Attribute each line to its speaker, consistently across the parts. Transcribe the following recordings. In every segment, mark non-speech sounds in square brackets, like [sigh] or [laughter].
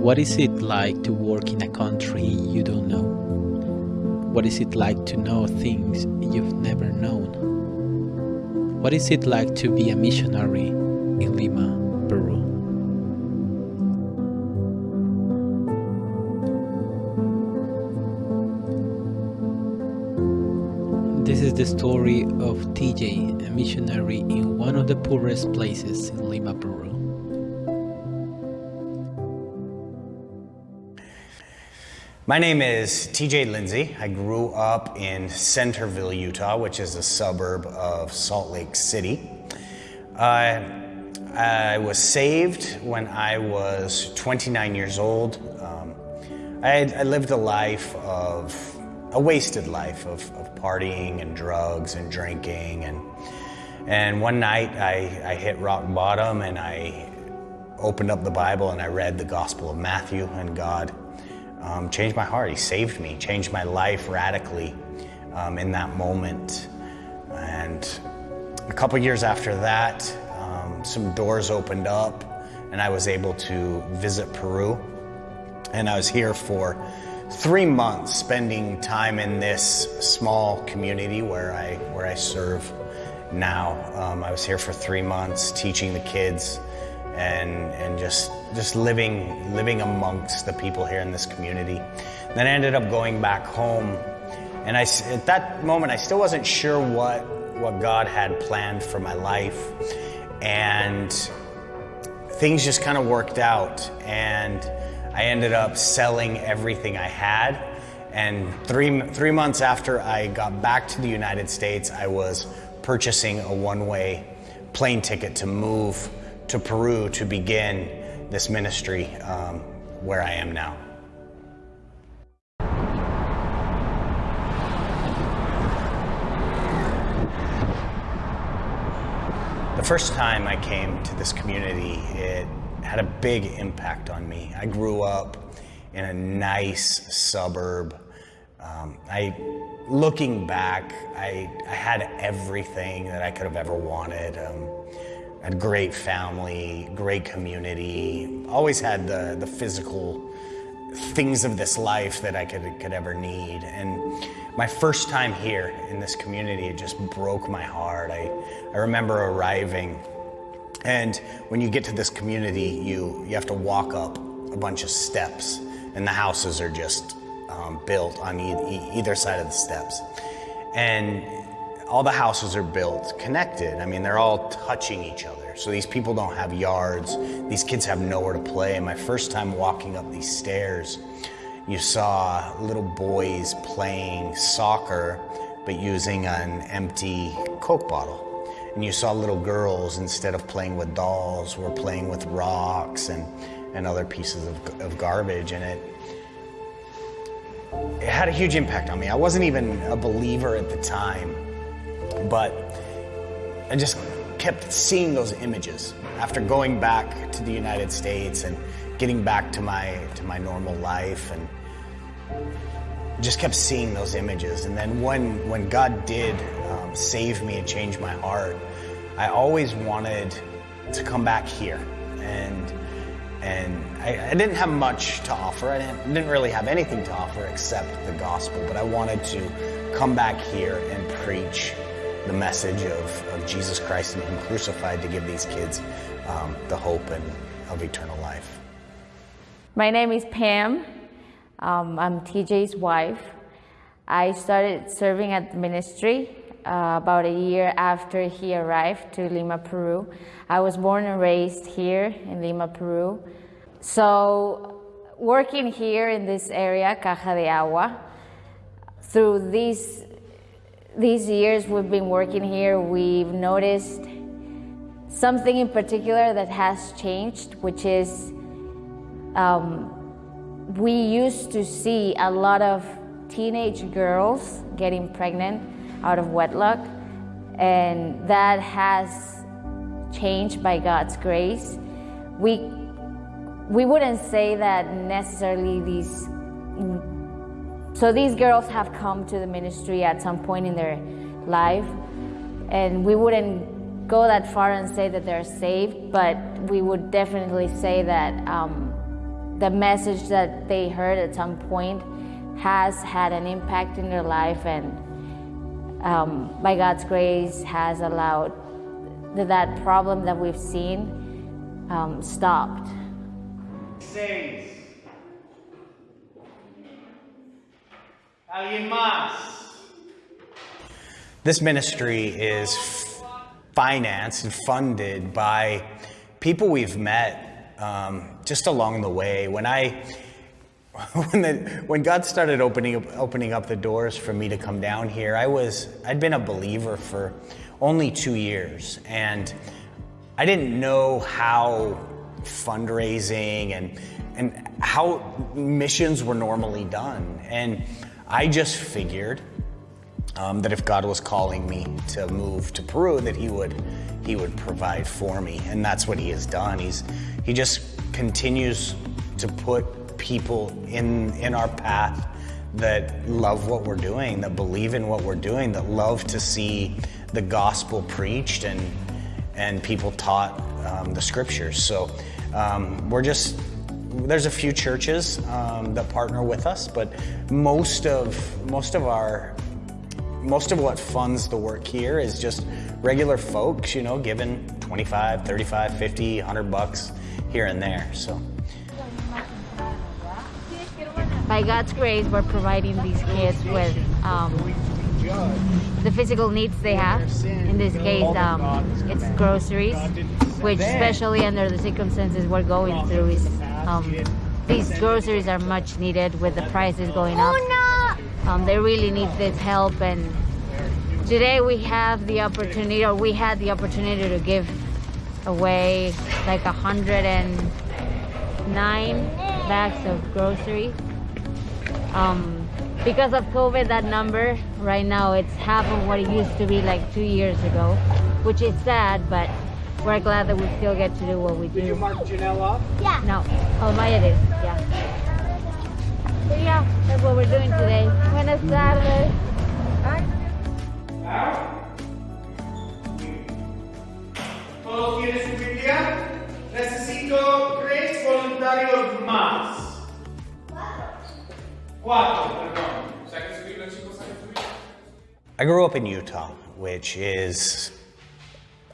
Speaker 1: What is it like to work in a country you don't know? What is it like to know things you've never known? What is it like to be a missionary in Lima, Peru? This is the story of TJ, a missionary in one of the poorest places in Lima, Peru.
Speaker 2: My name is TJ Lindsay. I grew up in Centerville, Utah, which is a suburb of Salt Lake City. Uh, I was saved when I was 29 years old. Um, I, I, lived a life of, a wasted life of, of, partying and drugs and drinking. And, and one night I, I hit rock bottom and I opened up the Bible and I read the Gospel of Matthew and God um, changed my heart. He saved me, changed my life radically um, in that moment. And a couple years after that, um, some doors opened up and I was able to visit Peru. And I was here for three months, spending time in this small community where I, where I serve now. Um, I was here for three months teaching the kids and, and just, just living, living amongst the people here in this community. Then I ended up going back home. And I, at that moment, I still wasn't sure what, what God had planned for my life. And things just kind of worked out. And I ended up selling everything I had. And three, three months after I got back to the United States, I was purchasing a one-way plane ticket to move to Peru to begin this ministry um, where I am now. The first time I came to this community, it had a big impact on me. I grew up in a nice suburb. Um, I, looking back, I, I had everything that I could have ever wanted. Um, had great family, great community, always had the, the physical things of this life that I could, could ever need. And my first time here in this community, it just broke my heart. I, I remember arriving and when you get to this community, you, you have to walk up a bunch of steps and the houses are just um, built on e either side of the steps. And all the houses are built connected. I mean, they're all touching each other. So these people don't have yards. These kids have nowhere to play. And my first time walking up these stairs, you saw little boys playing soccer, but using an empty Coke bottle. And you saw little girls, instead of playing with dolls, were playing with rocks and, and other pieces of, of garbage. And it, it had a huge impact on me. I wasn't even a believer at the time, but I just kept seeing those images after going back to the United States and getting back to my to my normal life and just kept seeing those images. And then when when God did um, save me and change my heart, I always wanted to come back here and and I, I, didn't have much to offer. I didn't, didn't really have anything to offer except the gospel, but I wanted to come back here and preach the message of, of Jesus Christ and Him crucified to give these kids um, the hope and, of eternal life.
Speaker 3: My name is Pam. Um, I'm TJ's wife. I started serving at the ministry uh, about a year after he arrived to Lima, Peru. I was born and raised here in Lima, Peru. So working here in this area, Caja de Agua, through these these years we've been working here, we've noticed something in particular that has changed, which is um, we used to see a lot of teenage girls getting pregnant out of wedlock, and that has changed by God's grace. We, we wouldn't say that necessarily these so these girls have come to the ministry at some point in their life, and we wouldn't go that far and say that they're saved, but we would definitely say that um, the message that they heard at some point has had an impact in their life and um, by God's grace has allowed that, problem that we've seen um, stopped.
Speaker 4: Seis. ¿Alguien más?
Speaker 2: This ministry is financed and funded by people we've met um, just along the way. When I [laughs] when, the, when God started opening up, opening up the doors for me to come down here, I was I'd been a believer for only two years, and I didn't know how fundraising and and how missions were normally done, and I just figured um, that if God was calling me to move to Peru, that He would He would provide for me, and that's what He has done. He's He just continues to put people in, in our path that love what we're doing, that believe in what we're doing, that love to see the gospel preached and, and people taught um, the scriptures. So um, we're just, there's a few churches um, that partner with us, but most of, most of our, most of what funds the work here is just regular folks, you know, giving 25, 35, 50, 100 bucks here and there. So.
Speaker 3: by God's grace, we're providing these kids with um, the physical needs they have. In this case, um, it's groceries, which especially under the circumstances we're going through, is um, these groceries are much needed with the prices going up. Um, they really need this help, and today we have the opportunity, or we had the opportunity to give away like 109 bags of groceries um, because of COVID, that number right now it's half of what it used to be like two years ago, which is sad, but we're glad that we still get to do what we do.
Speaker 4: Did you mark Janelle up?
Speaker 3: Yeah. No. Oh, Maya did. Yeah. So yeah, that's what we're doing today. Buenas tardes.
Speaker 4: ¿Todos tienen su Biblia? Necesito tres voluntarios más. Cuatro, perdón. Saquen su Biblia, chicos, saquen su Biblia.
Speaker 2: I grew up in Utah, which is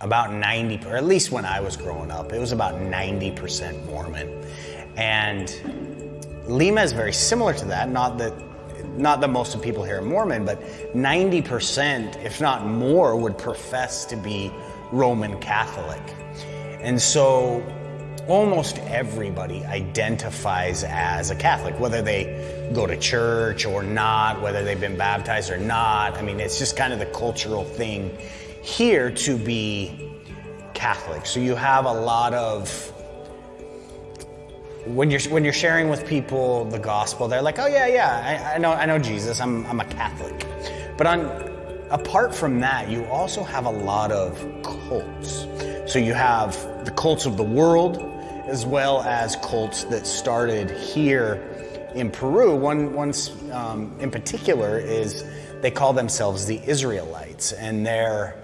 Speaker 2: about 90, or at least when I was growing up, it was about 90% Mormon. And Lima is very similar to that, not that not that most of people here are Mormon, but 90%, if not more, would profess to be Roman Catholic. And so almost everybody identifies as a Catholic, whether they go to church or not, whether they've been baptized or not. I mean, it's just kind of the cultural thing here to be Catholic. So you have a lot of when you're when you're sharing with people the gospel, they're like, "Oh yeah, yeah, I, I know I know Jesus. I'm I'm a Catholic." But on apart from that, you also have a lot of cults. So you have the cults of the world, as well as cults that started here in Peru. One, one um, in particular is they call themselves the Israelites, and they're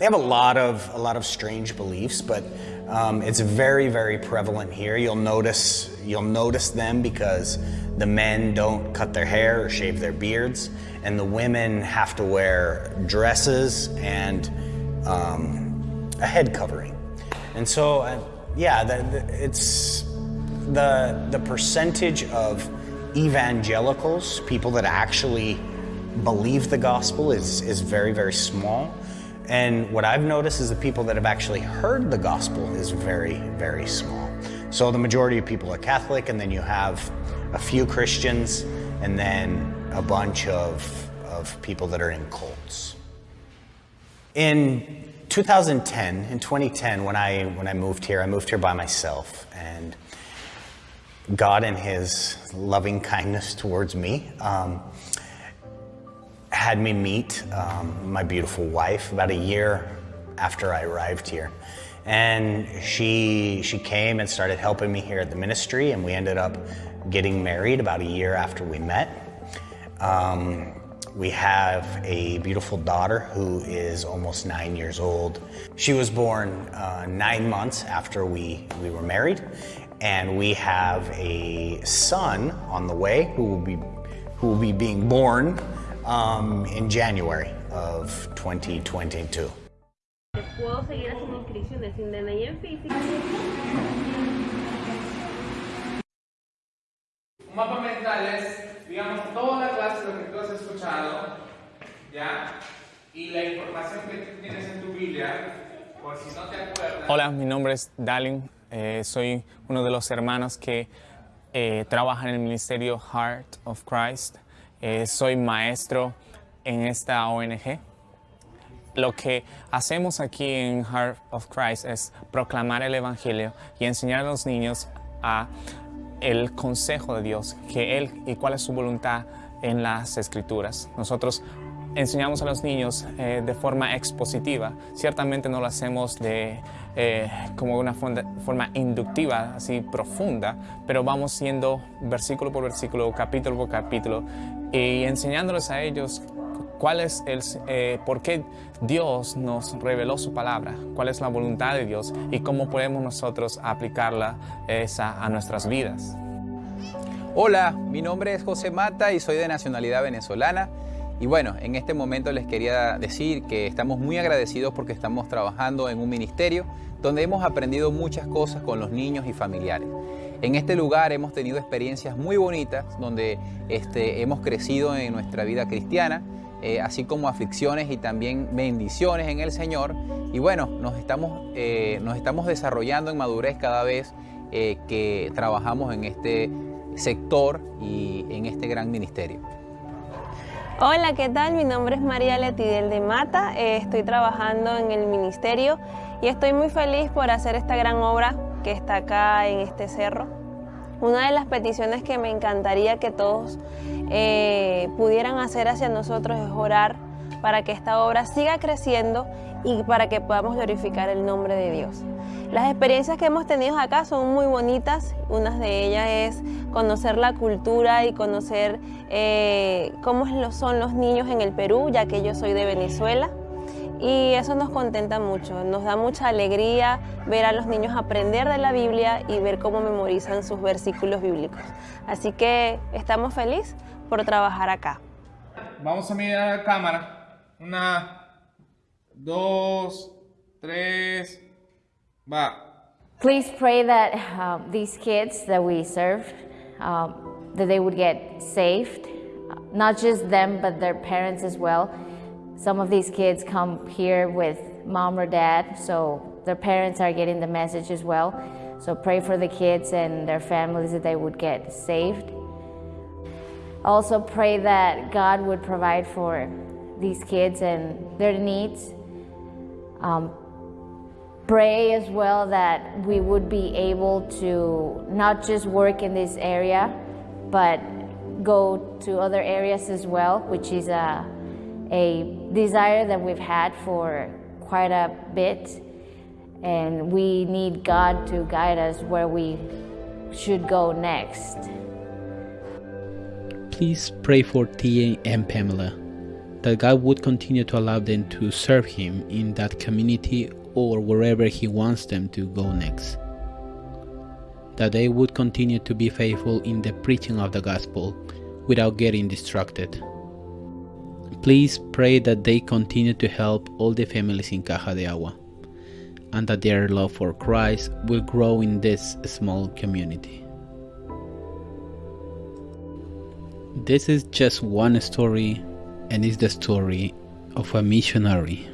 Speaker 2: they have a lot of a lot of strange beliefs, but um, it's very very prevalent here. You'll notice you'll notice them because the men don't cut their hair or shave their beards, and the women have to wear dresses and um, a head covering. And so, uh, yeah, the, the, it's the the percentage of evangelicals, people that actually believe the gospel, is is very very small. And what I've noticed is the people that have actually heard the gospel is very, very small. So the majority of people are Catholic, and then you have a few Christians, and then a bunch of, of people that are in cults. In 2010, in 2010, when I, when I moved here, I moved here by myself, and God in His loving kindness towards me, um, had me meet um, my beautiful wife about a year after I arrived here. And she, she came and started helping me here at the ministry, and we ended up getting married about a year after we met. Um, we have a beautiful daughter who is almost nine years old. She was born uh, nine months after we, we were married, and we have a son on the way who will be who will be being born um, in January of 2022.
Speaker 5: Puedo seguir haciendo inscripciones sin DNI en físico.
Speaker 4: Un mapa mental es, digamos, toda la clase, lo que tú has escuchado, ¿ya? Y la información que tú tienes en tu Biblia, por si no te acuerdas.
Speaker 6: Hola, mi nombre es Dalin. Eh, soy uno de los hermanos que eh, trabaja en el ministerio Heart of Christ. Eh, soy maestro en esta ONG. Lo que hacemos aquí en Heart of Christ es proclamar el Evangelio y enseñar a los niños a el consejo de Dios, que Él y cuál es su voluntad en las Escrituras. Nosotros enseñamos a los niños eh, de forma expositiva. Ciertamente no lo hacemos de, eh, como una forma, forma inductiva, así profunda, pero vamos siendo versículo por versículo, capítulo por capítulo, y enseñándoles a ellos cuál es el, eh, por qué Dios nos reveló su palabra, cuál es la voluntad de Dios y cómo podemos nosotros aplicarla esa a nuestras vidas.
Speaker 7: Hola, mi nombre es José Mata y soy de nacionalidad venezolana. Y bueno, en este momento les quería decir que estamos muy agradecidos porque estamos trabajando en un ministerio donde hemos aprendido muchas cosas con los niños y familiares. En este lugar hemos tenido experiencias muy bonitas donde este, hemos crecido en nuestra vida cristiana, eh, así como aflicciones y también bendiciones en el Señor. Y bueno, nos estamos, eh, nos estamos desarrollando en madurez cada vez eh, que trabajamos en este sector y en este gran ministerio.
Speaker 5: Hola, ¿qué tal? Mi nombre es María Letidel de Mata, estoy trabajando en el ministerio y estoy muy feliz por hacer esta gran obra que está acá en este cerro. Una de las peticiones que me encantaría que todos eh, pudieran hacer hacia nosotros es orar para que esta obra siga creciendo y para que podamos glorificar el nombre de Dios. Las experiencias que hemos tenido acá son muy bonitas, una de ellas es conocer la cultura y conocer eh, cómo son los niños en el Perú, ya que yo soy de Venezuela. Y eso nos contenta mucho, nos da mucha alegría ver a los niños aprender de la Biblia y ver cómo memorizan sus versículos bíblicos. Así que estamos felices por trabajar acá.
Speaker 4: Vamos a mirar a la cámara. Una, dos, tres, va.
Speaker 3: Please pray that um, these kids that we serve, um, that they would get saved, not just them, but their parents as well. Some of these kids come here with mom or dad, so their parents are getting the message as well. So pray for the kids and their families that they would get saved. Also pray that God would provide for these kids and their needs. Um, pray as well that we would be able to not just work in this area, but go to other areas as well, which is a, a desire that we've had for quite a bit. And we need God to guide us where we should go next.
Speaker 1: Please pray for TJ and Pamela that God would continue to allow them to serve Him in that community or wherever He wants them to go next. That they would continue to be faithful in the preaching of the gospel without getting distracted. Please pray that they continue to help all the families in Caja de Agua and that their love for Christ will grow in this small community. This is just one story, and it's the story of a missionary